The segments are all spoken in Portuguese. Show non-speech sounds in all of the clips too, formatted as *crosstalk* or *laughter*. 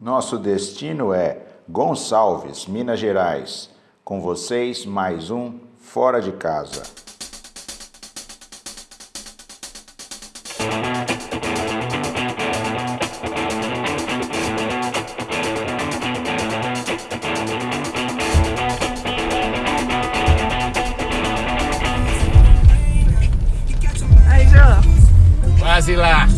Nosso destino é Gonçalves, Minas Gerais. Com vocês, mais um Fora de Casa. Quase lá.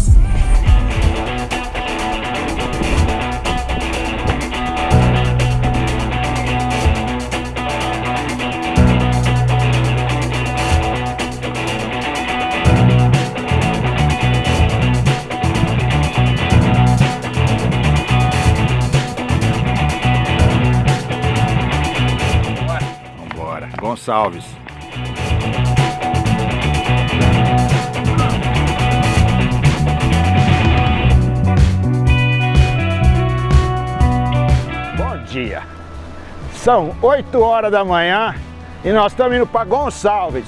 Gonçalves. Bom dia! São 8 horas da manhã e nós estamos indo para Gonçalves.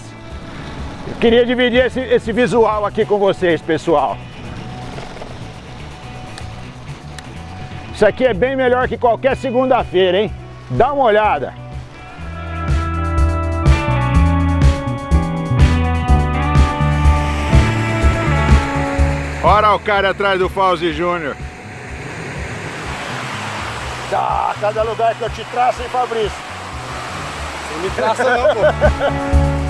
Eu queria dividir esse, esse visual aqui com vocês, pessoal. Isso aqui é bem melhor que qualquer segunda-feira, hein? Dá uma olhada. Ora o cara atrás do Fauzi Júnior. Tá, cada lugar que eu te traço, hein, Fabrício? Não me traça não, pô. *laughs*